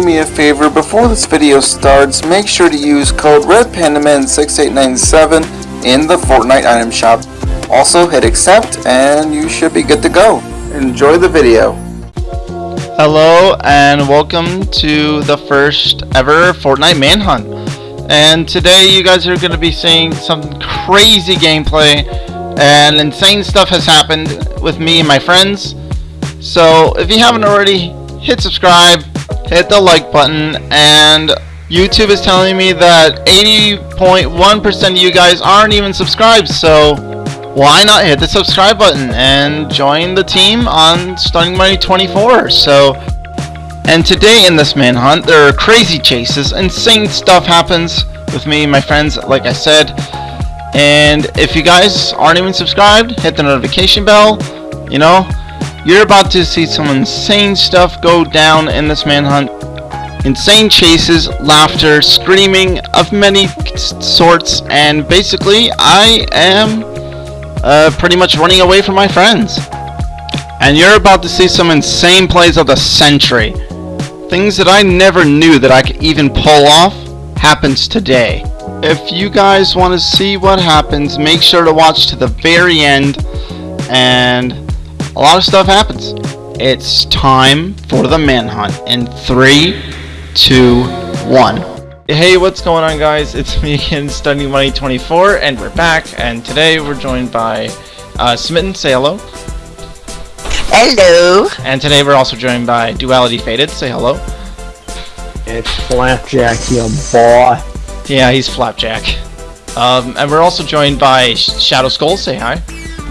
do me a favor, before this video starts, make sure to use code RedPandaman6897 in the Fortnite item shop. Also hit accept and you should be good to go. Enjoy the video. Hello and welcome to the first ever Fortnite Manhunt. And today you guys are going to be seeing some crazy gameplay and insane stuff has happened with me and my friends. So if you haven't already, hit subscribe, hit the like button, and YouTube is telling me that 80.1% of you guys aren't even subscribed, so why not hit the subscribe button and join the team on Stunning Money 24. So, and today in this manhunt, there are crazy chases, insane stuff happens with me and my friends, like I said. And if you guys aren't even subscribed, hit the notification bell, you know, you're about to see some insane stuff go down in this manhunt. Insane chases, laughter, screaming of many sorts, and basically I am uh, pretty much running away from my friends. And you're about to see some insane plays of the century. Things that I never knew that I could even pull off happens today. If you guys want to see what happens, make sure to watch to the very end and a lot of stuff happens. It's time for the manhunt in three, two, one. Hey, what's going on guys? It's me again, Studying Money 24, and we're back, and today we're joined by uh, Smitten, say hello. Hello. And today we're also joined by Duality Faded, say hello. It's Flapjack, you boy. Yeah, he's Flapjack. Um, and we're also joined by Shadow Skull, say hi.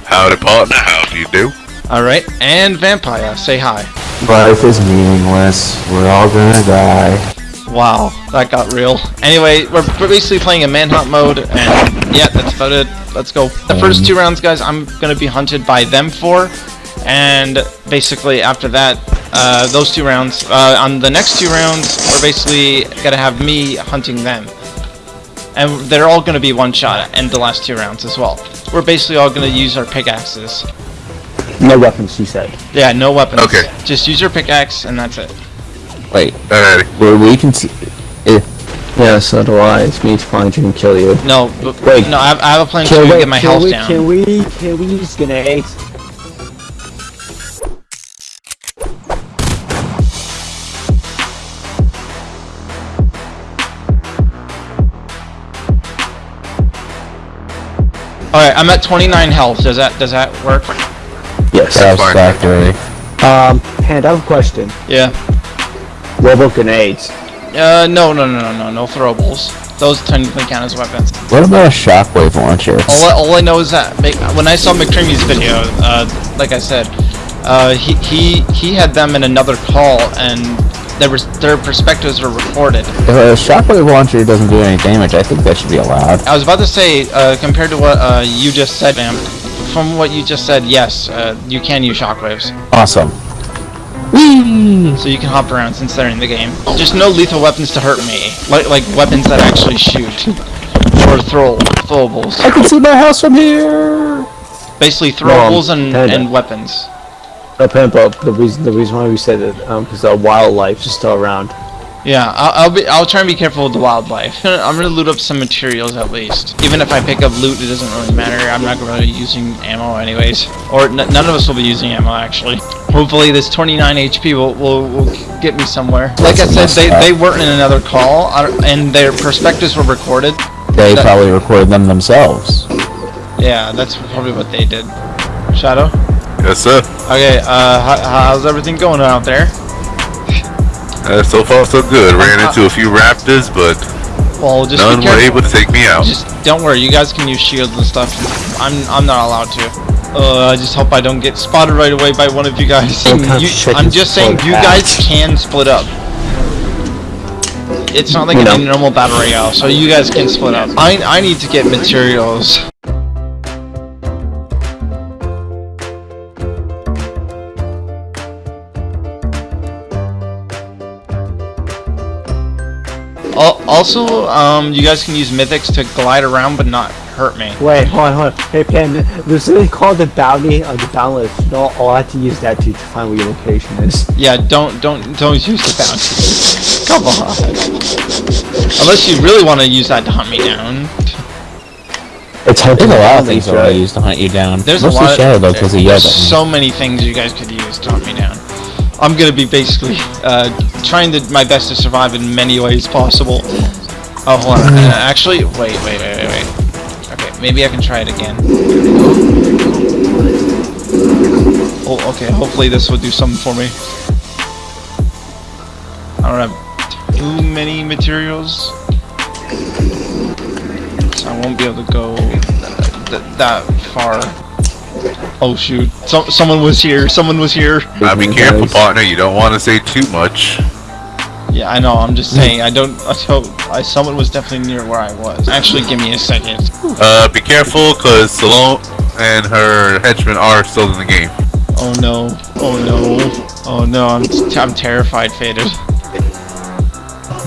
Howdy partner, how do you do? Alright, and Vampire, say hi. Life is meaningless. We're all gonna die. Wow, that got real. Anyway, we're basically playing a manhunt mode, and yeah, that's about it. Let's go. The first two rounds, guys, I'm gonna be hunted by them four, and basically after that, uh, those two rounds, uh, on the next two rounds, we're basically gonna have me hunting them. And they're all gonna be one shot in the last two rounds as well. We're basically all gonna use our pickaxes. No weapons, she said. Yeah, no weapons. Okay. Just use your pickaxe, and that's it. Wait, Alrighty. well, we can see. Eh, yeah, so do I. It's me to find you and kill you. No, but, Wait. no, I have, I have a plan Can to we, get my health we, down. Can we, can we use grenades? Alright, I'm at 29 health. Does that does that work? Yes. Satisfactory. Um, Hand, I have a question. Yeah. What about grenades? Uh, no, no, no, no, no, no throwables. Those technically count as weapons. What about a shockwave launcher? All I, all I know is that when I saw McCreamy's video, uh, like I said, uh, he he he had them in another call, and there was their perspectives were recorded. If a shockwave launcher doesn't do any damage, I think that should be allowed. I was about to say, uh, compared to what uh, you just said, Vamp, from what you just said, yes, uh, you can use shockwaves. Awesome. Whee! So you can hop around since they're in the game. Just no lethal weapons to hurt me. Like like weapons that actually shoot. Or throw throwables. I can see my house from here. Basically throwables and, and weapons. No, Pimp up. The reason, the reason why we said that, um, because the wildlife is still around. Yeah, I'll, I'll be I'll try and be careful with the wildlife. I'm gonna loot up some materials at least. Even if I pick up loot, it doesn't really matter. I'm not gonna be using ammo anyways. Or n none of us will be using ammo actually. Hopefully this 29 HP will, will, will get me somewhere. Like I said, they, they weren't in another call, and their perspectives were recorded. They That- probably recorded them themselves. Yeah, that's probably what they did. Shadow? Yes, sir. Okay, uh, how, how's everything going out there? Uh, so far, so good. Ran into a few raptors, but Well, just none were able to take me out. Just don't worry, you guys can use shields and stuff. I'm I'm not allowed to. Uh, I just hope I don't get spotted right away by one of you guys. You- I'm just saying, you guys can split up. It's not like You a normal battle royale, so you guys can split up. I I need to get materials. Also, um, you guys can use mythics to glide around, but not hurt me. Wait, hold on, hold on. Hey, Pam, there's something called the bounty of the bounty list. No, I'll have to use that to find where your location is. Yeah, don't don't don't use the bounty. Come on. Unless you really want to use that to hunt me down. It's hard There's a lot of things these, I want to use to hunt you down. There's Mostly a lot. Shadow though, because he yelled there's at me. so many things you guys could use to hunt me down. I'm gonna be basically uh, trying to my best to survive in many ways possible. Oh, hold on. Uh, actually, wait, wait, wait, wait, wait. Okay, maybe I can try it again. Oh, okay. Hopefully this will do something for me. I don't have too many materials, so I won't be able to go th- that far. Oh shoot! So someone was here. Someone was here. Now be careful, partner. You don't want to say too much. Yeah, I know. I'm just saying. I don't. I don't. I, someone was definitely near where I was. Actually, give me a second. Uh, be careful, cause Slone and her henchmen are still in the game. Oh no. Oh no. Oh no. I'm. T- I'm terrified, faded.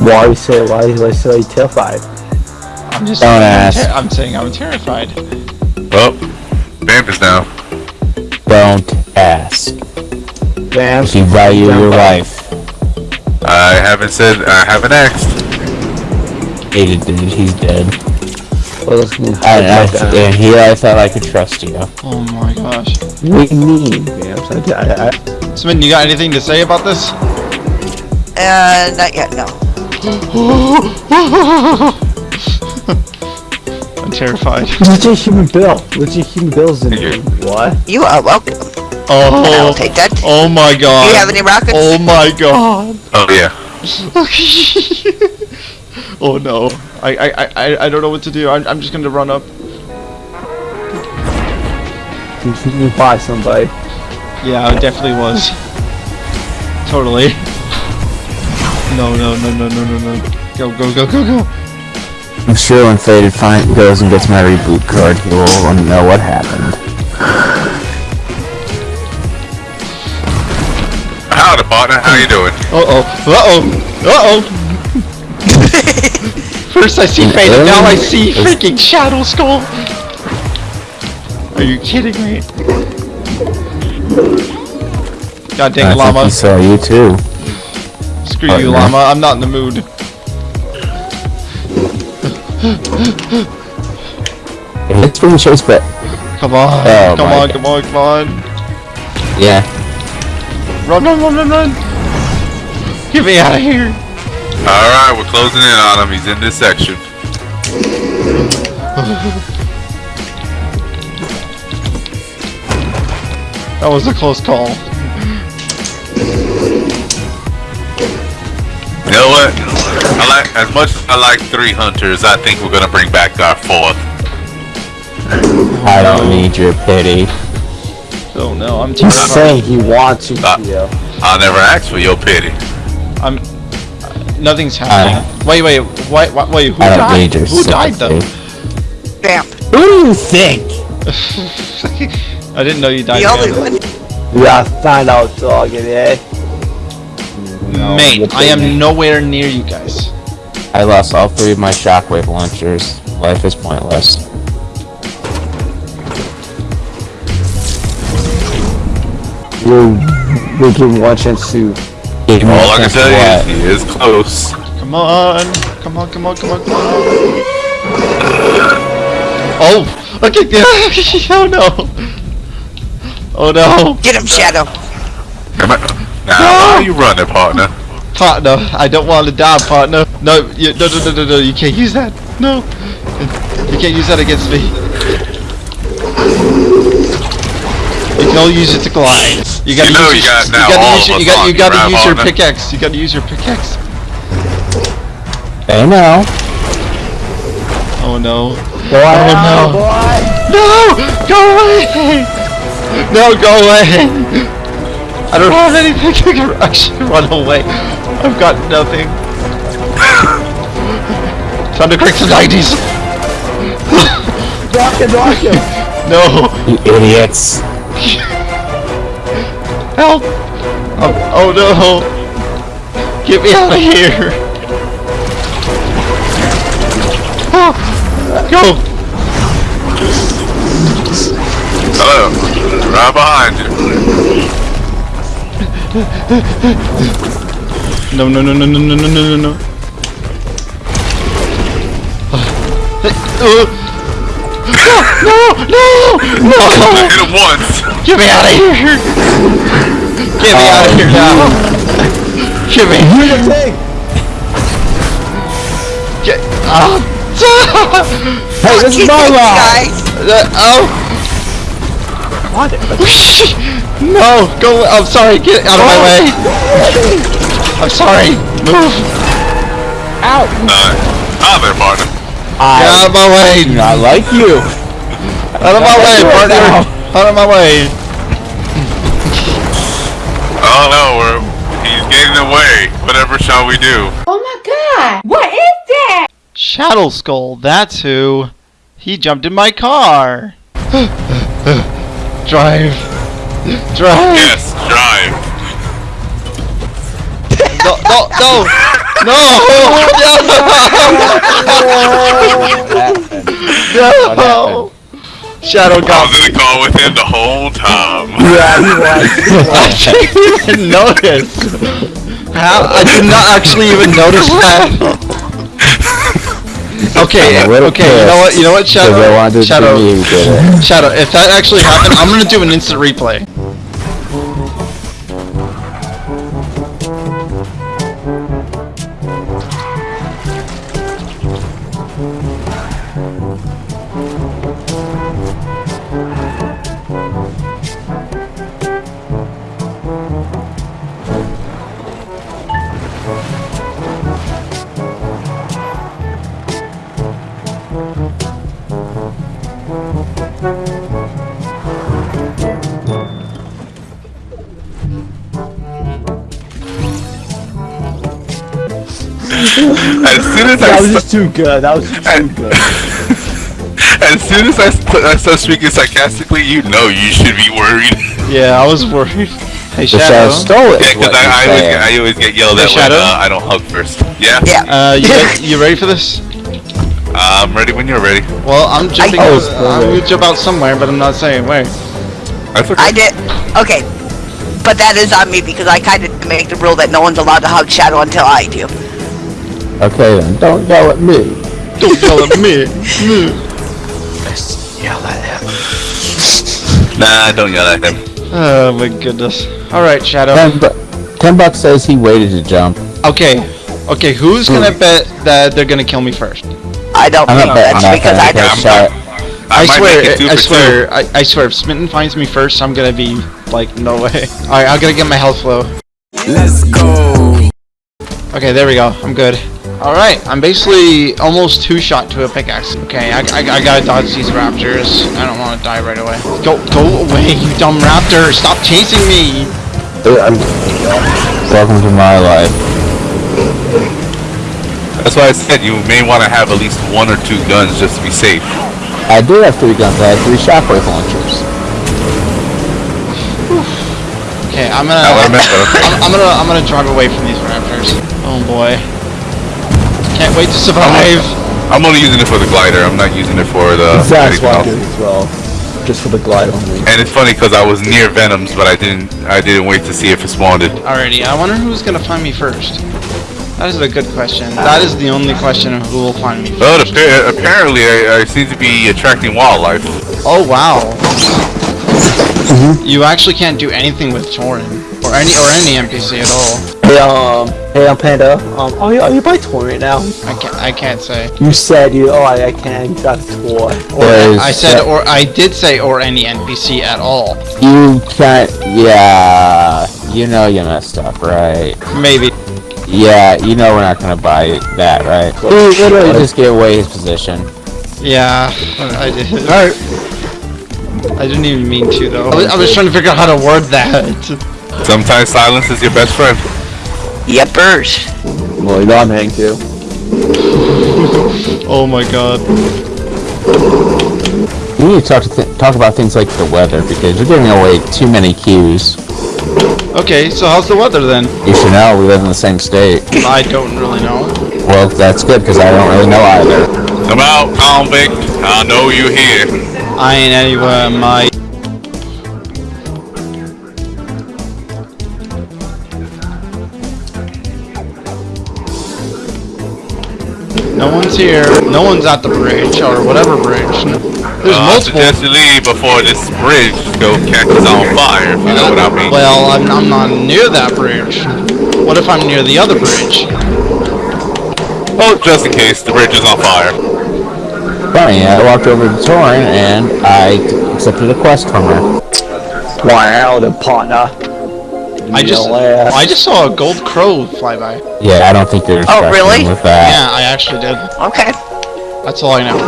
Why you say why why so terrified? I'm just. Don't I'm, ask. I'm saying I'm terrified. Well, Vamp is down. Don't ask. Bam. If you value your life. I haven't said. I haven't asked. Faded did. He's dead. Well, listen, I, I, like and here I thought I could trust you. Oh my gosh. What do you mean, Bam? So I, I, I, Smith, you got anything to say about this? Uh, not yet, no. I'm terrified. legit human bill. Legit human bills in here. What? You are welcome. Oh. I'll take that. Oh my god. Do you have any rockets? Oh my god. Oh yeah. oh no. I, I, I- I, I don't know what to do. I'm, I'm just gonna run up. You buy somebody. Yeah, it definitely was. Totally. No, no, no, no, no, no, no. Go, go, go, go, go. I'm sure when Faded find, goes and gets my reboot card, he will know what happened. Howdy, partner. How you doing? Uh-oh. Uh-oh. Uh-oh. First I see Fade, and now I see freaking Shadow Skull. Are you kidding me? God dang I llama. he saw you too. Screw Oh, you, yeah. llama. I'm not in the mood. It's being chased, but Come on. Oh come on, God. come on, come on. yeah. Run, run, run, run, run. Get me out of here. All right, we're closing in on him. He's in this section. That was a close call. You know what? I like as much as I like three hunters. I think we're gonna bring back our fourth. I don't need your pity. Oh no, I'm He's saying he wants you to. I'll never ask for your pity. I'm. Nothing's happening. wait, wait, wait, wait, wait. Who I don't died? need your Who died though? Damn. Vamp. Who do you think? I didn't know you died. The only one. We gotta find out, dog, eh? No, Mate, I am nowhere near you guys. I lost all three of my shockwave launchers. Life is pointless. We're, we're giving one chance to. Give me All a I can chance tell to you what? is he is close. Come on, come on, come on, come on, come on. Oh, okay. oh no. Oh no. Get him, Shadow. Come on. Now, why are you running, partner? Partner, I don't want to die, partner. No, you, no, no, no, no, no, you can't use that. No. You can't use that against me. You can only use it to glide. You gotta You know use you your, got now you gotta all use of your, you gotta, you you, gotta use your pickaxe. You gotta use your pickaxe. They know. Oh no. Boy, Oh, no. boy! No! Go away! No, go away! I don't have anything to get- I should run away. I've got nothing. Time to crack the 90s! Rock it, rock it! No! You idiots. Help! Um, oh no! Get me out of here! Ah, Go! Hello. Right behind you. No, no, no, no, no, no, no, no, no, no. Uh, no, no, no, I no! hit him once. Get me out of here! Get me out of here now! Get me! Get oh. Hey, this is my law! Guys, Uh, oh! No! Go! I'm sorry. Get out of my way. I'm sorry. Move. Uh, ah, there, Martin. Get out of my way. do not like you. Out of my way, do partner. Out of my way. Oh no, we're he's getting away. Whatever shall we do? Oh my god! What is that? Shadow Skull. That's who. He jumped in my car. Drive. Drive. Yes, drive. No, no, no. No. No. Shadow I was in the car with him the whole time. I didn't even notice. How? I did not actually even notice that. Okay, I'm okay, you know what? You know what, Because I wanted Shadow? Shadow, be you did it. Shadow. If that actually happened, I'm gonna do an instant replay. Too good. That was just too good. as soon as I, st- I start speaking sarcastically, you know you should be worried. Yeah, I was worried. Hey, shadow Shadow. stole it. Yeah, because I, I, always, get- I always get yelled Hey, at when uh, I don't hug first. Yeah, yeah. Uh, you, re- you ready for this? I'm ready when you're ready. Well, I'm jumping. I- I'm gonna jump out somewhere, but I'm not saying where. That's okay. I did. Okay. But that is on me because I kind of make the rule that no one's allowed to hug Shadow until I do. Okay then, don't yell at me. Don't yell at me. Nah, don't yell at him. Oh my goodness. All right, Shadow. Ten, bu- ten bucks says he waited to jump. Okay. Okay, who's gonna bet that they're gonna kill me first? I don't I'm think not betting that's because I don't. because, uh, I, might swear, make I swear, I, I swear, if Smitten finds me first, I'm gonna be like, no way. Alright, I'm gonna get my health flow. Let's go. Okay, there we go. I'm good. Alright, I'm basically almost two-shot to a pickaxe. Okay, I, I, I gotta dodge these raptors. I don't want to die right away. Go, go away, you dumb raptor! Stop chasing me! I'm... Welcome to my life. That's why I said you may want to have at least one or two guns just to be safe. I do have three guns. I have three shockwave launchers. Okay, I'm gonna, I remember, okay. I'm, I'm gonna, I'm gonna drive away from these raptors. Oh boy. Can't wait to survive! I'm only using it for the glider. I'm not using it for the That's anything why I did as well. Just for the glide only. And it's funny because I was near Venoms, but I didn't. I didn't wait to see if it spawned. Alrighty, I wonder who's gonna find me first. That is a good question. That is the only question of who will find me But first. appa- apparently, I, I seem to be attracting wildlife. Oh wow. You actually can't do anything with Torin. Or any or any NPC at all. Hey, um, hey, I'm Panda. Um, are you, are you by toy right now? I can't I can't say. You said you. Oh, I, I can't. You got a toy. There's- I said or I did say or any NPC at all. You can't. Yeah. You know you messed up, right? Maybe. Yeah, you know we're not gonna buy that, right? He literally just gave away his position. Yeah, I did. all right. I didn't even mean to though. I was, I was trying to figure out how to word that. Sometimes silence is your best friend. Yepers. Well, you know I'm hang too. Oh my god. We need to talk to th- talk about things like the weather because you're giving away too many cues. Okay, so how's the weather then? You should know we live in the same state. I don't really know. Well, that's good because I don't really know either. Come out, convict. I know you're here. I ain't anywhere, in my. One's here. No one's at the bridge or whatever bridge. There's Uh, I multiple. suggest you leave before this bridge go catches on fire, if you know what I mean. Well, I'm, I'm not near that bridge. What if I'm near the other bridge? Oh, just in case, the bridge is on fire. Funny, I walked over to Torin and I accepted a quest from her. Wow, the partner. I just Yeah. I just saw a gold crow fly by. Yeah, I don't think you're Oh, really? with that. Yeah, I actually did. Okay. That's all I know.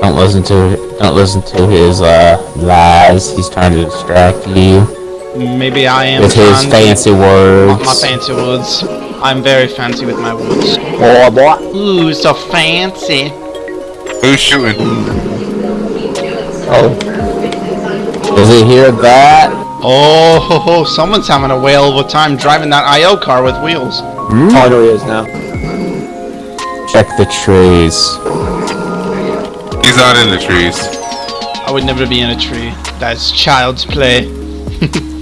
Don't listen to don't listen to his uh lies. He's trying to distract you Maybe I am with his fancy- fancy words. my fancy words. I'm very fancy with my words. Oh, boy. Ooh, so fancy. Who's shooting? Oh, Does he hear that? Oh, ho, ho, someone's having a whale of a time driving that IO car with wheels. Hmm? oh, there he is now. Check the trees. He's not in the trees. I would never be in a tree. That's child's play.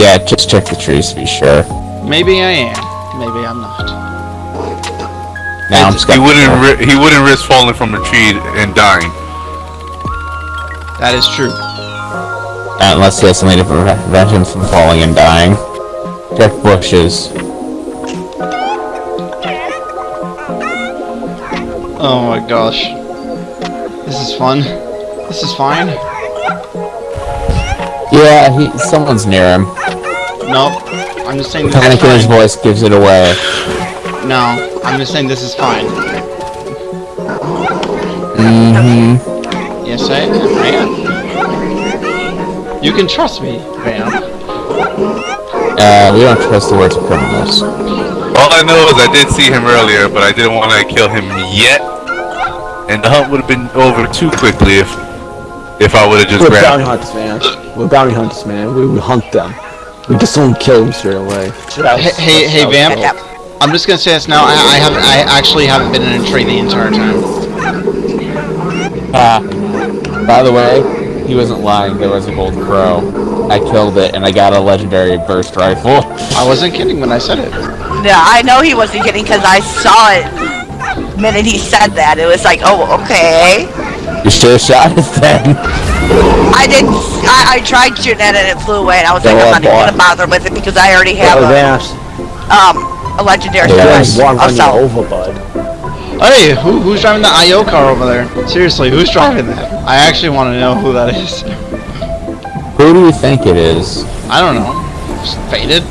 Yeah, just check the trees to be sure. Maybe I am. Maybe I'm not. Now I'm He wouldn't. Ri- he wouldn't risk falling from a tree and dying. That is true. Unless he has something to prevent him from falling and dying. Check bushes. Oh my gosh. This is fun. This is fine. Yeah, he someone's near him. Nope. I'm just saying this Panic in his is fine. voice gives it away. No, I'm just saying this is fine. Mm-hmm. Yes, I. I am. You can trust me, Vamp. Uh, we don't trust the words of criminals. All I know is I did see him earlier, but I didn't want to kill him yet. And the hunt would have been over too quickly if if I would have just We're bounty hunters, man. We're bounty hunters, man. We, we hunt them. We just don't kill them straight away. Hey, hey, hey, Vamp. I'm just gonna say this now. I, I haven't. I actually haven't been in a tree the entire time. Ah. by the way, he wasn't lying. There was a gold crow. I killed it, and I got a legendary burst rifle. I wasn't kidding when I said it. Yeah, I know he wasn't kidding because I saw it. The minute he said that, it was like, oh, okay. You should have shot it then. I didn't. I, I tried shooting at it and it flew away, and I was like, I'm not even gonna bother with it because I already have a, Vance. um a legendary Yeah. There's one I'll running sell. over, bud. Hey, who, who's driving the IO car over there? Seriously, who's driving that? I actually want to know who that is. Who do you think it is? I don't know. Just faded.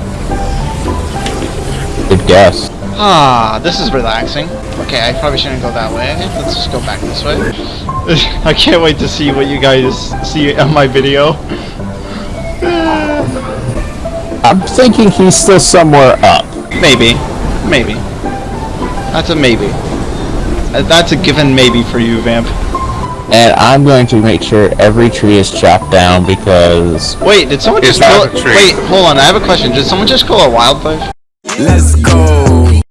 Good guess. Ah, this is relaxing. Okay, I probably shouldn't go that way. Let's just go back this way. I can't wait to see what you guys see on my video. I'm thinking he's still somewhere up. Maybe. Maybe. That's a maybe. Uh, That's a given maybe for you, Vamp. And I'm going to make sure every tree is chopped down because Wait, did someone just kill a tree. Wait, hold on, I have a question. Did someone just kill a wildlife? Let's go.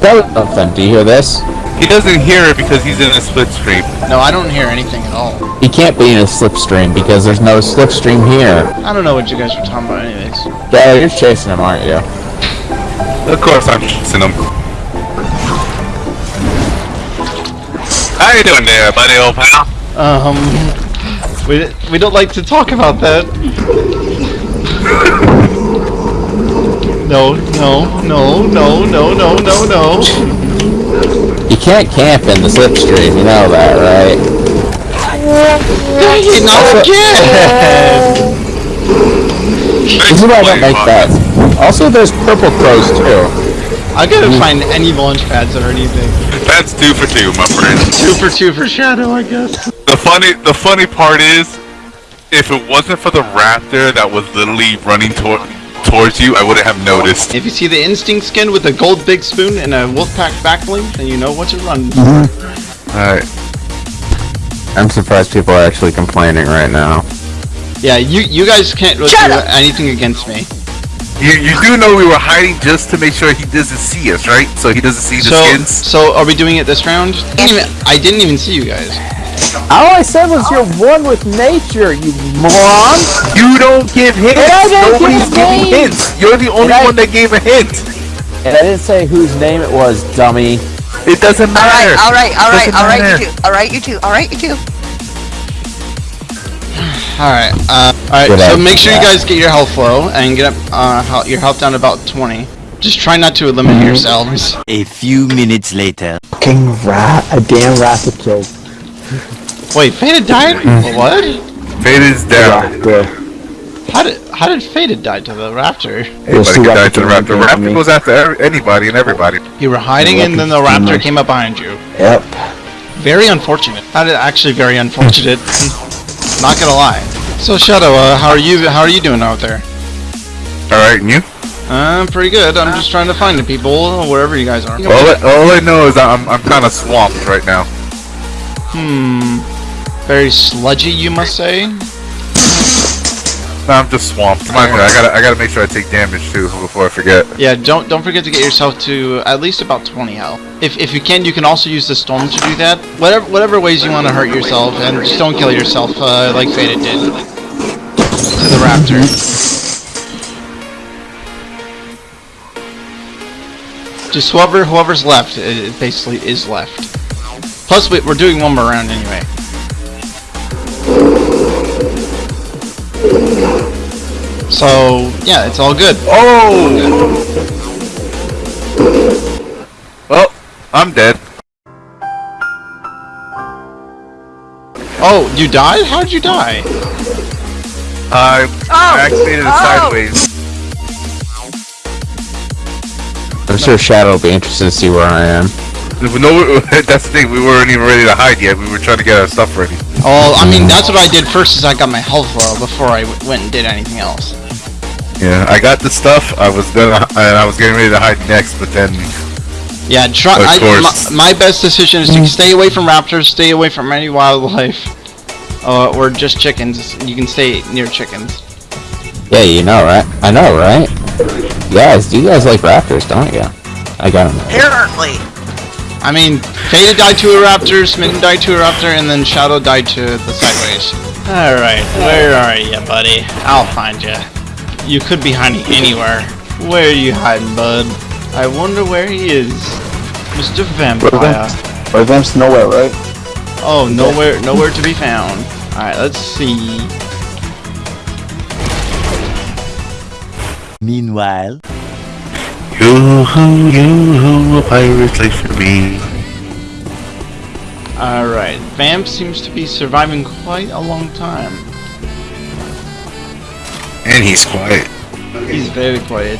that was something. Do you hear this? He doesn't hear it because he's in a split screen. No, I don't hear anything at all. He can't be in a slipstream because there's no slipstream here. I don't know what you guys were talking about anyways. Yeah, you're chasing him, aren't you? Of course, I'm chasing him. How you doing there, buddy, old pal? Um, we, we don't like to talk about that. No, no, no, no, no, no, no, no. You can't camp in the slipstream, you know that, right? Dang it, not again! This is why I don't make that. Also, there's purple crows too. I gotta find any launch pads or anything. That's two for two, my friend. Two for two for Shadow, I guess. The funny, the funny part is, if it wasn't for the raptor that was literally running toward towards you, I wouldn't have noticed. If you see the instinct skin with a gold big spoon and a wolfpack backbling, then you know what to run. Mm-hmm. Alright. I'm surprised people are actually complaining right now. Yeah, you you guys can't really Shut do up! anything against me. You you do know we were hiding just to make sure he doesn't see us, right? So he doesn't see the So skins. so are we doing it this round? I didn't even, I didn't even see you guys. All I said was you're one with nature, you moron! You don't give hints. Nobody's give giving names. hints. You're the only I- one that gave a hint. And I didn't say whose name it was, dummy. It doesn't matter. All right, all right, all right, all right, you two. Alright, you two. Alright, you two. Alright, uh, alright, so idea. make sure you guys get your health low and get up, uh, your health down to about 20. Just try not to eliminate Mm-hmm. yourselves. A few minutes later. King rat, a damn raptor killed. Wait, Faded died? Mm-hmm. What? Fade is down. Raptor. How did, how did Faded die to the raptor? There's Anybody two can die to the raptor. looking Raptor me. goes after anybody and everybody. You were hiding and then the raptor came up behind you. Yep. Very unfortunate. That is actually very unfortunate. Not gonna lie. So Shadow, uh, how are you? How are you doing out there? All right, and you? I'm uh, pretty good. I'm just trying to find the people wherever you guys are. All I, all I know is I'm I'm kind of swamped right now. Hmm. Very sludgy, you must say. No, I'm just swamped. Remind me, I gotta I gotta make sure I take damage too before I forget. Yeah. Don't don't forget to get yourself to at least about 20 health. If if you can, you can also use the storm to do that. Whatever whatever ways you want to hurt yourself, and just don't kill yourself uh, like Faded did to the raptor. Just whoever whoever's left, it, basically is left. Plus, we, we're doing one more round anyway. So yeah, it's all good. Oh! Well, I'm dead. Oh, you died? How'd you die? I Oh! activated it Oh! sideways. I'm sure Shadow will be interested to see where I am. No, that's the thing. We weren't even ready to hide yet. We were trying to get our stuff ready. Oh, I mean, that's what I did first is I got my health low before I w- went and did anything else. Yeah, I got the stuff. I was gonna, and I was getting ready to hide next, but then Yeah, try. I, my, my best decision is to stay away from raptors, stay away from any wildlife, uh, or just chickens. You can stay near chickens. Yeah, you know, right? I know, right? Guys, do you guys like raptors, don't you? I got them. Apparently. I mean, Faded died to a raptor, Smitten died to a raptor, and then Shadow died to the sideways. Alright, where are you, buddy? I'll find you. You could be hiding anywhere. Where are you hiding, bud? I wonder where he is. Mr. Vampire. Or Vamps nowhere, right? Oh, nowhere, nowhere to be found. Alright, let's see. Meanwhile. you, you, a pirate life for me. Alright, Vamp seems to be surviving quite a long time. And he's quiet. He's very quiet.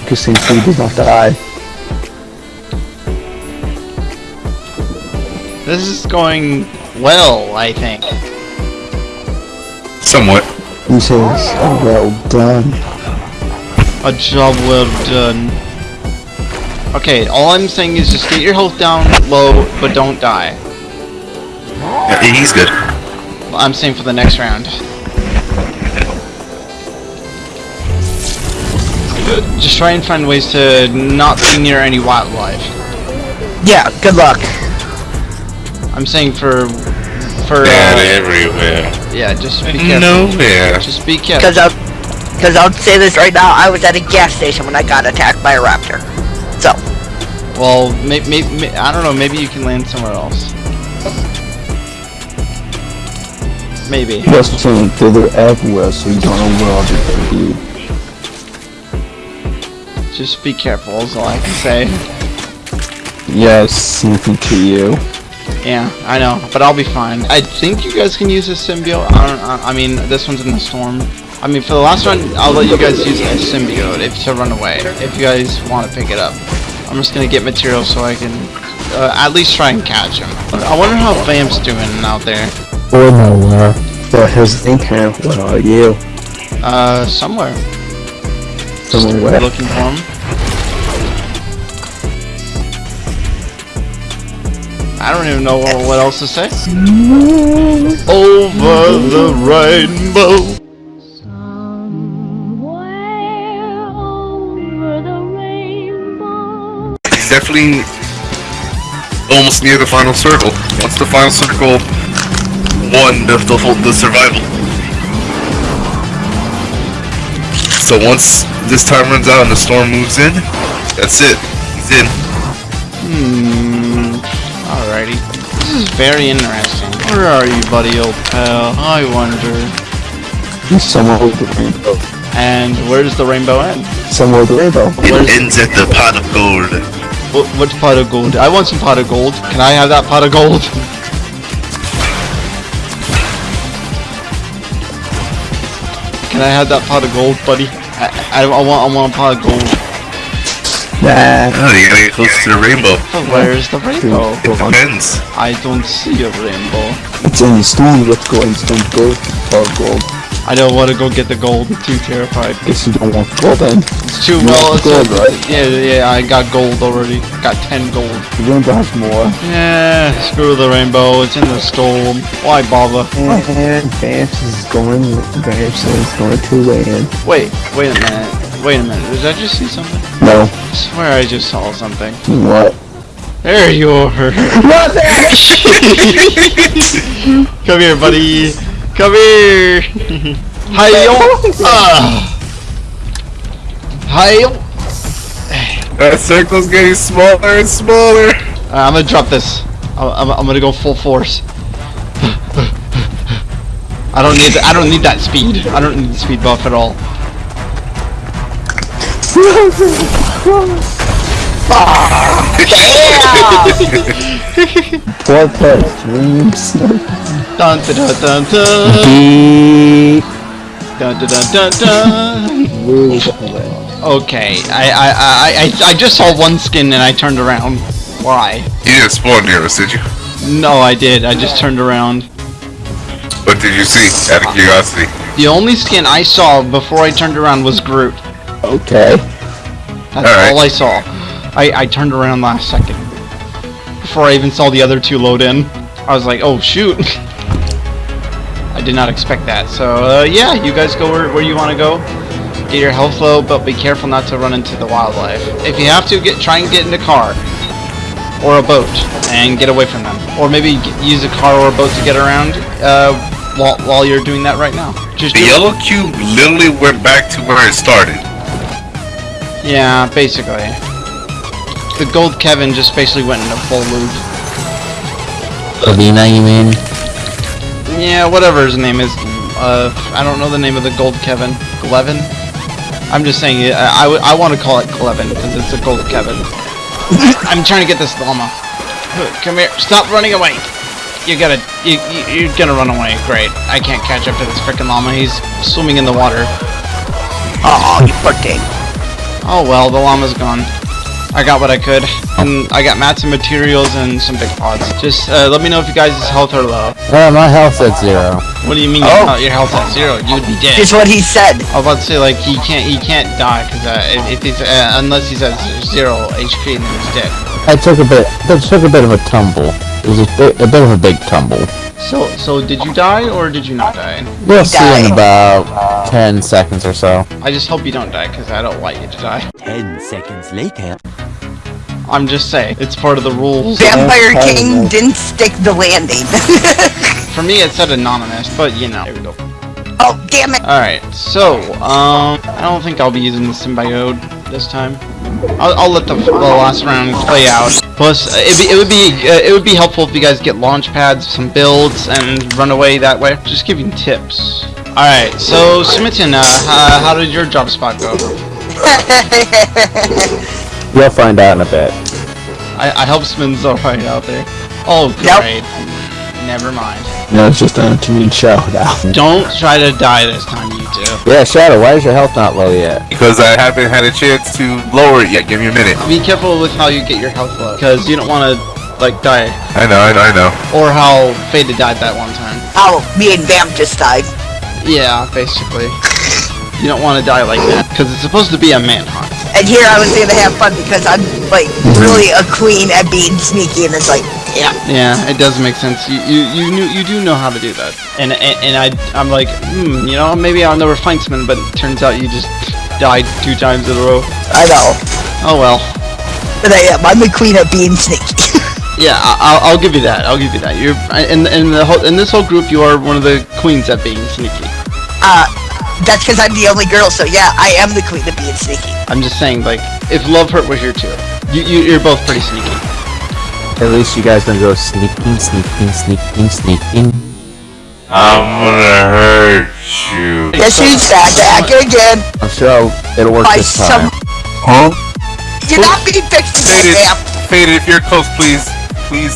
Because since he does not die. This is going well, I think. Somewhat. He says, oh, well done. A job well done. Okay, all I'm saying is just get your health down low, but don't die. Yeah, he's good. I'm saying for the next round. Just try and find ways to not be near any wildlife. Yeah, good luck. I'm saying for for Bad uh, everywhere. yeah, just be careful. Nowhere. Just be careful. Because I'll, because I'll say this right now, I was at a gas station when I got attacked by a raptor. So, Well, maybe, maybe I don't know. Maybe you can land somewhere else. Maybe. Just saying, they're everywhere, so you don't know where all they can be. Just be careful. Is all I can say. Yes, you. Yeah, I know, but I'll be fine. I think you guys can use a symbiote. I don't. I I mean, this one's in the storm. I mean, for the last one, I'll let you guys use a symbiote if to run away. If you guys want to pick it up, I'm just gonna get material so I can uh, at least try and catch him. I wonder how Vamp's doing out there. Or nowhere. But here's the thing, Cam. Where are you? Uh, somewhere. Somewhere. Looking for him. I don't even know what what else to say. Over the rainbow. He's definitely almost near the final circle. Once the final circle won the, the, the survival. So once this time runs out and the storm moves in, that's it. He's in. Hmm. is very interesting. Where are you, buddy, old pal? I wonder. He's somewhere with the rainbow. And where's the rainbow end? Somewhere with the rainbow. Where's- It ends at the pot of gold. What, what's pot of gold? I want some pot of gold. Can I have that pot of gold? I have that pot of gold, buddy? I, I, I want I want a pot of gold. Nah. Oh, you gotta get close to the rainbow. But where's the rainbow? It depends. I don't see a rainbow. It's in the stone. Let's go in stone gold. Tall gold. I don't want to go get the gold. I'm too terrified. Guess you don't want gold then. It's too You well. It's gold, a- right? Yeah, yeah. I got gold already. Got ten gold. You want the rainbow has more. Yeah, screw the rainbow. It's in the storm. Why bother? And Vamps is going. Vamps is going to win. Wait, wait a minute. Wait a minute. Did I just see something? No. I swear I just saw something. What? There you are. Come here, buddy. Come here. Hi-yo. Ah. Hi-yo. That circle's getting smaller and smaller. Uh, I'm gonna drop this. I'm, I'm, I'm gonna go full force. I don't need I don't need that speed. I don't need the speed buff at all. Four plus dreams. Dun dun dun dun dun Beep. dun dun dun dun. dun. Really. Okay, I, I I I I just saw one skin and I turned around. Why? You didn't spawn near us, did you? No, I did. I just turned around. What did you see? Out of curiosity. The only skin I saw before I turned around was Groot. Okay. That's Alright. all I saw. I, I turned around last second. Before I even saw the other two load in. I was like, oh shoot. I did not expect that. So, uh, yeah, you guys go where, where you want to go. Get your health low, but be careful not to run into the wildlife. If you have to, get try and get in a car. Or a boat. And get away from them. Or maybe use a car or a boat to get around uh, while, while you're doing that right now. Just The do it. yellow cube literally went back to where it started. Yeah, basically. The gold Kevin just basically went into a full loop. Alina, you mean? Yeah, whatever his name is. Uh, I don't know the name of the gold Kevin. Glevin? I'm just saying, I, I, I want to call it Glevin because it's a gold Kevin. I'm trying to get this llama. Come here. Stop running away. You gotta, you, you, you're gonna run away. Great. I can't catch up to this freaking llama. He's swimming in the water. Oh, you poor thing. Oh well, the llama's gone. I got what I could, and I got mats and materials and some big pods. Just uh, let me know if you guys' health are low. Uh, my health's at zero. What do you mean Oh. your, health, your health at zero? You would be dead. Is what he said. I was about to say like he can't he can't die because uh, if, if he's uh, unless he's at zero HP and then he's dead. I took a bit. I took a bit of a tumble. It was a bit, a bit of a big tumble. So so did you die or did you not die? We'll see in about ten seconds or so. I just hope you don't die because I don't want you to die. Ten seconds later. I'm just saying it's part of the rules. Vampire part of King didn't stick the landing. For me it said anonymous, but you know. There we go. oh, damn it. Alright, so, um, I don't think I'll be using the symbiote this time. I'll, I'll let the, the last round play out. Plus, uh, it'd be, it would be uh, it would be helpful if you guys get launch pads, some builds, and run away that way. Just giving tips. Alright, so Smitten, uh, how, how did your job spot go? You'll find out in a bit. I, I hope Smin's alright out there. Oh, Nope. great. Never mind. No, it's just an to me shout out. Don't try to die this time, you two. Yeah, Shadow. Why is your health not low yet? Because I haven't had a chance to lower it yet. Give me a minute. Be careful with how you get your health low, because you don't want to, like, die. I know, I know, I know. Or how Faded died that one time. Oh, me and Vamp just died. Yeah, basically. You don't want to die like that, because it's supposed to be a manhunt. And here I was gonna have fun because I'm like really a queen at being sneaky, and it's like, yeah. Yeah, it does make sense. You you you knew you do know how to do that. And and, and I I'm like, hmm, you know, maybe I'll never find someone, but it turns out you just died two times in a row. I know, Oh well. but I am. I'm the queen of being sneaky. Yeah, I, I'll, I'll give you that. I'll give you that. You're in in the whole in this whole group, you are one of the queens at being sneaky. uh, that's because I'm the only girl. So yeah, I am the queen at being sneaky. I'm just saying, like, if Love Hurt were here too, you, you you're both pretty sneaky. At least you guys don't go sneaking, sneaking, sneaking, sneaking. I'm gonna hurt you. Yes, you said that again. I'm sure it'll work By this time. some- Huh? You're not being fixed Faded, faded. If you're close, please, please.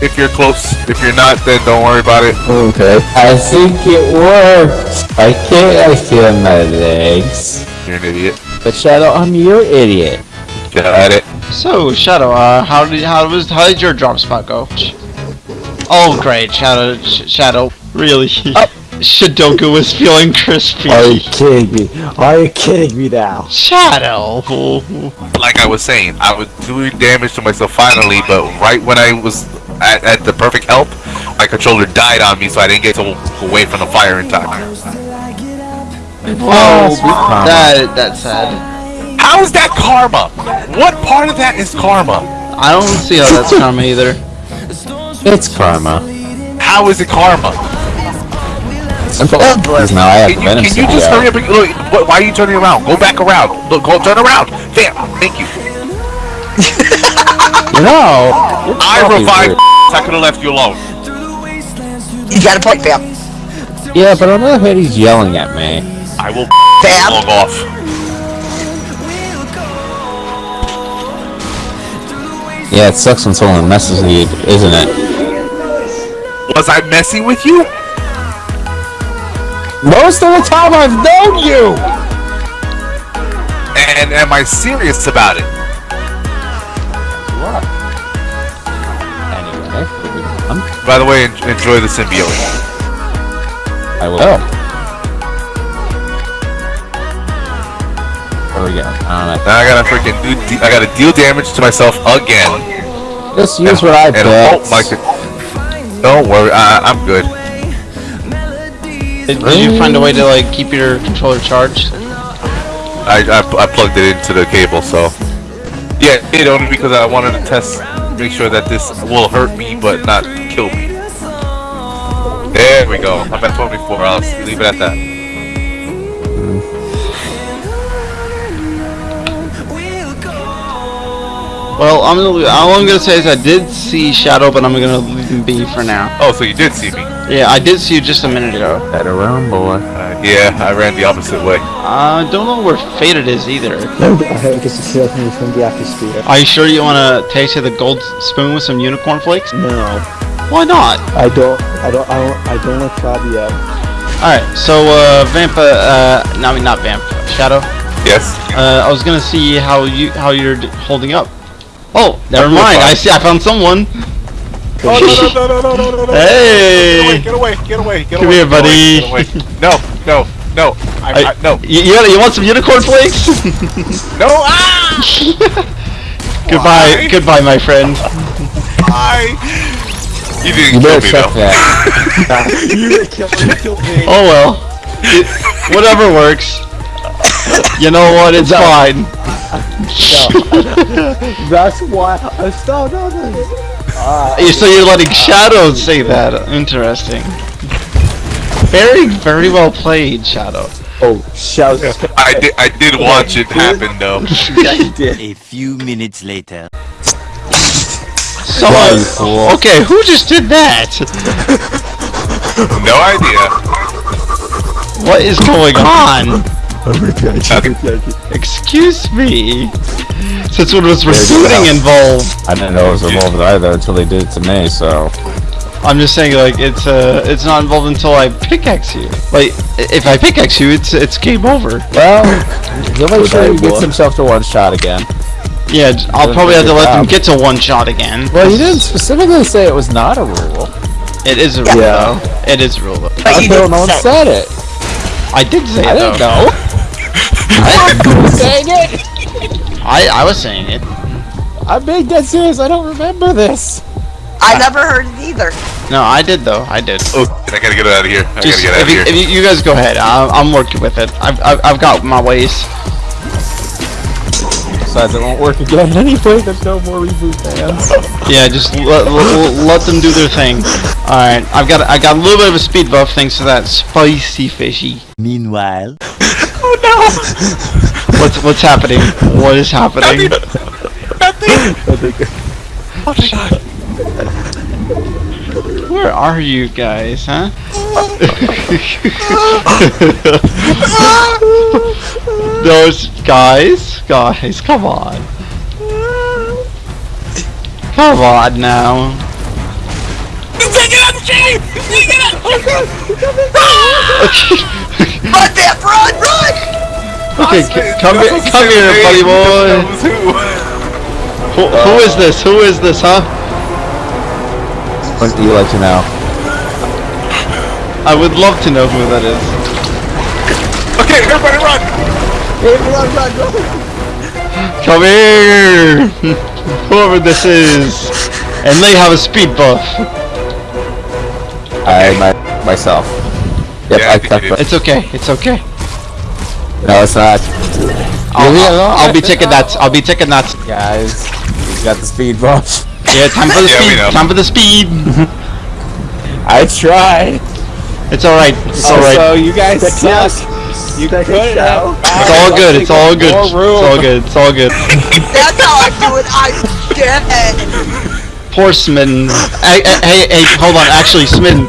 If you're close, if you're not, then don't worry about it. Okay. I think it worked. I can't I feel my legs. You're an idiot. But Shadow, I'm your idiot. Got it. So Shadow, uh, how did how was how did your drop spot go? Oh great, Shadow, Sh- Shadow, really? Shadoku was feeling crispy. Are you kidding me? Are you kidding me now? Shadow. Like I was saying, I was doing damage to myself finally, but right when I was at, at the perfect help, my controller died on me, so I didn't get to away from the fire in time. Oh, sweet that that's sad. How is that karma? What part of that is karma? I don't see how that's karma either. It's karma. How is it karma? Simple. Because now I have Can you, can you just symbiote. hurry up and look? What, why are you turning around? Go back around. Look, go turn around. Damn. Thank you. You know, I trophy's revived. weird. I could have left you alone. You got a point, Bam. Yeah, but on the other hand, he's yelling at me. I will Bam. log off. Yeah, it sucks when someone messes with you, isn't it? Was I messing with you? Most of the time I've known you! And am I serious about it? What? Anyway, moving on. By the way, enjoy the symbiote. I will. Oh. Where we go? I don't Now I gotta freaking do. De- I gotta deal damage to myself again. Just use what I and bet. hope my. con- Don't worry, I, I'm good. Did, did you find a way to like keep your controller charged? I, I, I plugged it into the cable, so. Yeah, it only because I wanted to test, make sure that this will hurt me but not kill me. There we go. I'm at 24. I'll leave it at that. Mm-hmm. Well, I'm gonna, all I'm gonna say is I did see Shadow, but I'm gonna leave him be for now. Oh, so you did see me? Yeah, I did see you just a minute ago. Better run, boy. Uh, yeah, I ran the opposite way. I uh, don't know where Faded is either. No, I guess it's still coming from the atmosphere. Are you sure you want to taste of the gold spoon with some unicorn flakes? No, Why not? I don't. I don't. I don't. I don't want to try the. Uh, Alright, so, uh, Vampa, uh, no, I mean, not Vamp, Shadow. Yes. Uh, I was gonna see how you, how you're d- holding up. Oh, never mind. I see. I found someone. Oh no no no no no no! no, Hey! Get away! Get away! Get away! Get Come away, here, buddy. Get away, get away. No! No! No! I, I, I, no! You, you, you want some unicorn flakes? no! Ah! goodbye! Why? Goodbye, my friend. Bye. You didn't you kill me though. That. you kill me. Oh well. It, whatever works. You know what? It's fine. That's why. I still no, no. Uh, So you're letting Shadow say that. Interesting. Very, very well played, Shadow. oh, shout! I did, I did watch it happen, though. yeah, did. A few minutes later. So, Yeah, you fool. okay, who just did that? No idea. What is going on? Okay. Excuse me. Since when was recruiting involved? I didn't know it was involved either until they did it to me, so. I'm just saying, like it's uh, it's not involved until I pickaxe you. Like, if I pickaxe you, it's it's game over. Well, he'll make sure he gets himself to one shot again. Yeah, I'll Doing probably have to let them get to one shot again. Well, he didn't specifically say it was not a rule. It is a rule, Yeah. though. It is a rule, though. But you Until didn't no one said it. I did say I it, didn't though. know. Dang it! I I was saying it. I'm being dead serious. I don't remember this. I never heard it either. No, I did though. I did. Oh, I gotta get out of here. I Just gotta get out if of you, here. if you, you guys go ahead, I'm, I'm working with it. I've, I've I've got my ways. Besides, it won't work again anyway. There's no more reboot vans. Yeah, just let, let, let them do their thing. All right, I've got I got a little bit of a speed buff thanks to that spicy fishy. Meanwhile, Oh no! what's what's happening? What is happening? Nothing. Nothing. oh my god. Where are you guys, huh? Those guys, guys, come on. Come on now. Take it up, Jimmy! Take it out! Run, Vamp, run, run! Okay, c- come here, come here, buddy boy. Who, who is this? Who is this, huh? What do you like to know? I would love to know who that is. Okay, everybody run! Come here! Whoever this is. And they have a speed buff. I my myself. Yep, Yeah, I I think cut you It's okay, it's okay. No, it's not. I'll, Leave me I'll. I'll be taking that. I'll be taking that. Guys, he's got the speed buff. Yeah, time for the Yeah, speed. Time for the speed. I tried. It's alright. It's alright. Also, you guys suck. You Take a couldn't have It's all good. It's all good. It's all good. It's all good. That's how I do it. I'm dead. Poor Smitten. Hey, hey, hey, hey, hold on. Actually, Smitten.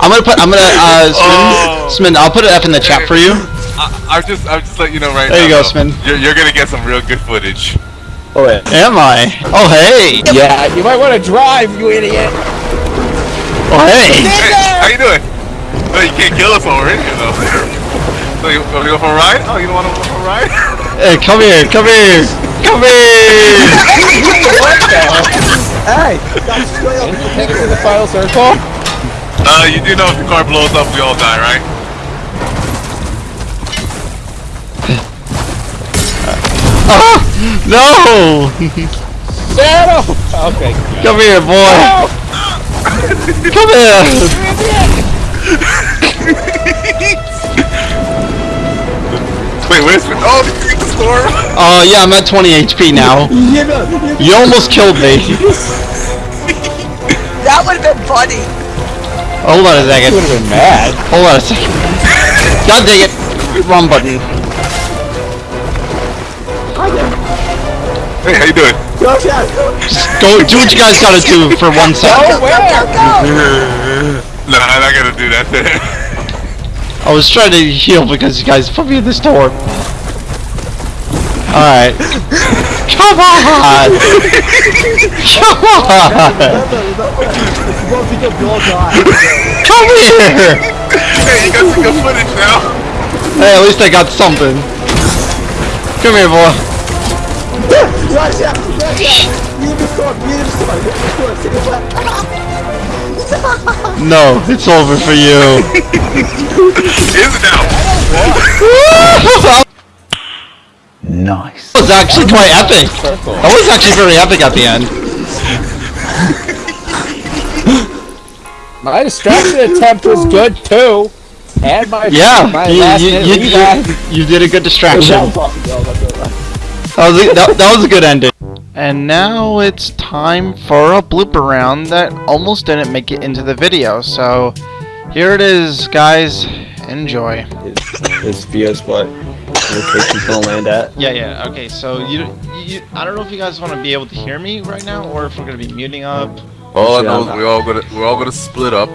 I'm gonna put. I'm gonna. Uh, Oh. Smitten. Smitten. I'll put an F in the chat for you. I, I'm just, I'm just letting you know right There now. you go, though, Spin. You're, you're gonna get some real good footage. Oh wait. Am I? Oh hey. Yeah, you might want to drive, you idiot. Oh hey. Hey, how you doing? No, you can't kill us already, you know. So you want to go for a ride? Oh, you don't want to go for a ride? Hey, come here. Come here. Come here. Hey! Take it to the final circle. Uh, you do know if the car blows up, we all die, right? Ah! No. Shadow. Okay. Come here, boy. Come here. Wait, where's Oh, the the storm! Oh yeah, I'm at 20 HP now. You almost killed me. That would have been funny. Hold on a second. would have been mad. Hold on a second. God dang it. Wrong button. Hey, how you doing? Just go do what you guys gotta do for one second. Go, go, go! Nah, I'm not gonna do that. I was trying to heal because you guys put me in this door. Alright. Come on! Come on! Come here! hey, you got some good footage now. Hey, at least I got something. Come here, boy. No, it's over for you. Is it now? Nice. That was actually quite epic. That was actually very epic at the end. My distraction attempt was good too. And my Yeah, my you, last you, minute you, you, you did a good distraction. That was a, that, that was a good ending. And now it's time for a blooper round that almost didn't make it into the video. So here it is, guys. Enjoy. Is BS, what location's gonna land at? Yeah, yeah. Okay, so you, you, I don't know if you guys want to be able to hear me right now, or if we're gonna be muting up. All I know is we're all gonna we're all gonna split up,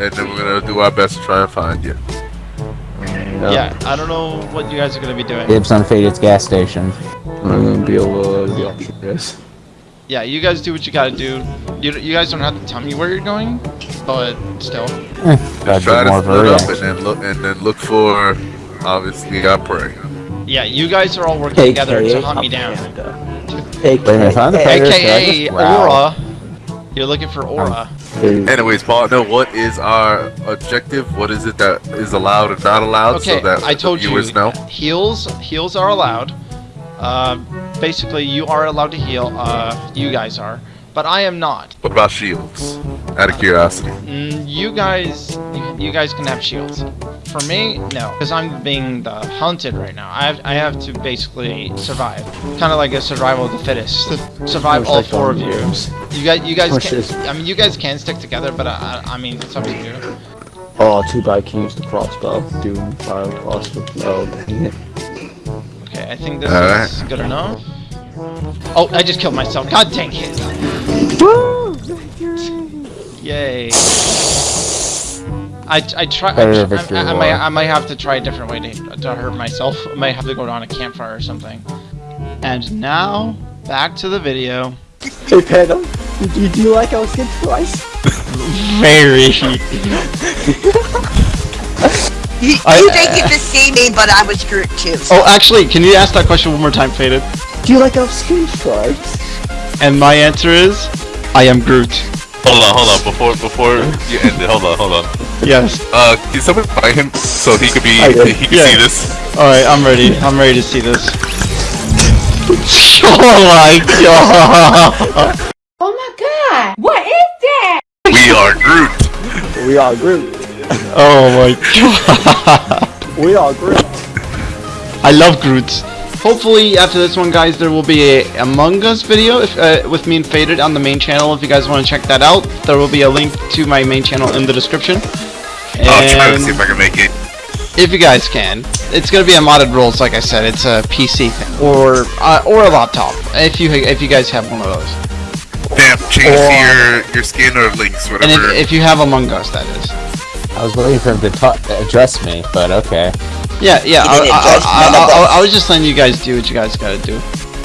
and then we're gonna do our best to try and find you. Mm, yeah, I don't know what you guys are gonna be doing. Dibs on Faded's gas station. I'm gonna be able to be on this. Yeah, you guys do what you gotta do. You, you guys don't have to tell me where you're going, but still. Eh, gotta Try to split up and then look and then look for obviously our prey. Yeah, you guys are all working together to hunt me down. Wait a minute, I'm the predator, should I AKA? Aura. You're looking for Aura. Anyways, partner, what is our objective? What is it that is allowed and not allowed? Okay, so that I told the you. viewers know. Heals, heals are allowed. Uh, basically, you are allowed to heal. Uh, you guys are, but I am not. What about shields? Out of curiosity. Mm, you guys, you, you guys can have shields. For me, no, because I'm being the hunted right now. I have, I have to basically survive, kind of like a survival of the fittest. survive all four of you. You guys, you guys, Push can, this. I mean, you guys can stick together, but I, I I mean, it's up to you. Oh, too bad I can use the crossbow. Doom fire crossbow. Oh, dang it. Okay, I think this Alright. is good enough. Oh, I just killed myself. God dang it. Woo! Yay. I, I try. I, Better tr- victory I, I, might, I might have to try a different way to, to hurt myself. I might have to go down a campfire or something. And now, back to the video. Hey Panda, do you, do you like our skin twice? Very. You, I- you didn't get to see me, but I was Groot too. Oh, actually, can you ask that question one more time, Faded? Do you like our skin stripes? And my answer is, I am Groot. Hold on, hold on. Before before you end it, hold on, hold on. Yes. Uh, can someone buy him so he could be he can Yeah. see this? Alright, I'm ready. I'm ready to see this. oh my god! Oh my god! What is that? We are Groot. We are Groot. Oh my god! We are Groot. I love Groot. Hopefully, after this one, guys, there will be a Among Us video if, uh, with me and Faded on the main channel. If you guys want to check that out, there will be a link to my main channel in the description. I'll try to see if I can make it. if you guys can, it's gonna be a modded rules, like I said. It's a PC thing or uh, or a laptop. If you if you guys have one of those, Damn, change Or- your your skin or links, and whatever. if, if you have Among Us, that is. I was waiting for him to address me, but okay. Yeah, yeah. You I, didn't I, judge I, none I. I was just letting you guys do what you guys gotta do.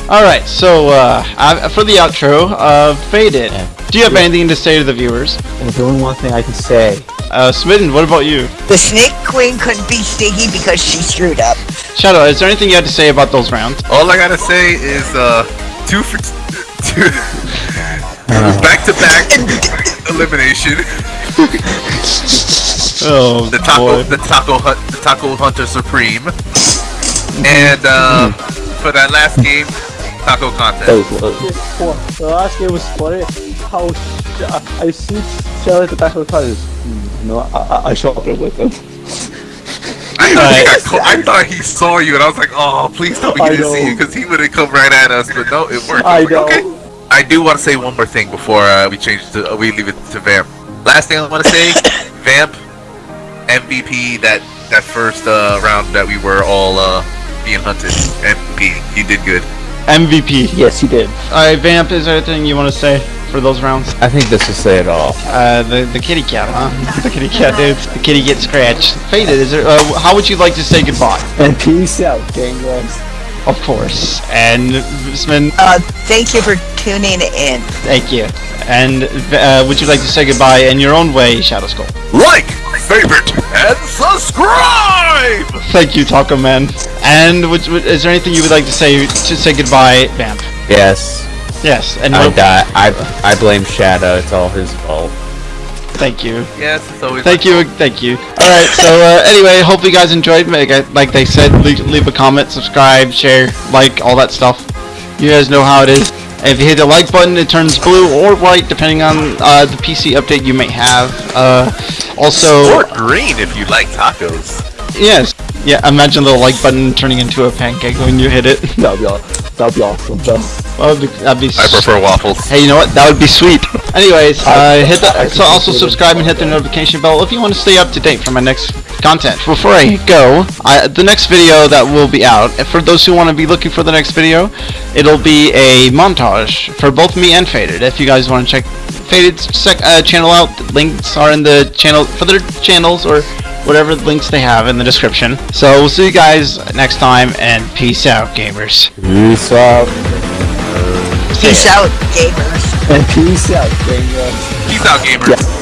All right, so uh, I, for the outro, uh, faded. Do you have anything to say to the viewers? And the only one thing I can say, Uh, Smitten, what about you? The Snake Queen couldn't be Stinky because she screwed up. Shadow, is there anything you had to say about those rounds? All I gotta say is uh, two for two, back to back elimination. Oh The taco, boy. the taco hut, the taco hunter supreme, and uh, for that last game, taco contest. Well, the last game was funny. How sh- I- I see Shell at the taco of the car. is, mm, No, I, I, I shot it with him. I thought, he Alright. got co- I thought he saw you, and I was like, "Oh, please tell me I he didn't see know. you," because he would have come right at us. But no, it worked. I was like, know. Okay. I do want to say one more thing before uh, we change to uh, we leave it to Vamp. Last thing I want to say, Vamp MVP that that first uh, round that we were all uh, being hunted. MVP, you did good. MVP. Yes, he did. Alright, Vamp, is there anything you want to say for those rounds? I think this will say it all. Uh, the the kitty cat, huh? the kitty cat, dude. The kitty gets scratched. Faded, is there? Uh, how would you like to say goodbye? And peace out, gangbangers. Of course. And Smitten, Uh, thank you for tuning in. thank you. And uh, would you like to say goodbye in your own way, Shadow Skull? Like, favorite, and subscribe. Thank you, Taco Man. And would, would, is there anything you would like to say to say goodbye, Vamp? Yes, Yes. And I what- die. I I blame Shadow. It's all his fault. Thank you. Yes, it's always. Thank you, thank you. All right, so uh, anyway, hope you guys enjoyed. Like, they said, leave, leave a comment, subscribe, share, like, all that stuff. You guys know how it is. If you hit the like button, it turns blue or white, depending on uh, the PC update you may have. Uh, also, Or green if you like tacos. yes, yeah. Imagine the like button turning into a pancake when you hit it. That'd be, aw- that'd be awesome, though. That'd be, that'd be I prefer waffles. Hey, you know what? That would be sweet. Anyways, uh, hit the so also subscribe and hit the notification bell if you want to stay up to date for my next content. Before I go, I, the next video that will be out, for those who want to be looking for the next video, it'll be a montage for both me and Faded. If you guys want to check Faded's sec, uh, channel out, the links are in the channel for their channels or whatever links they have in the description. So we'll see you guys next time and peace out, gamers. Peace out. Peace out, gamers. And peace out, gangbangers. Peace out, gamers.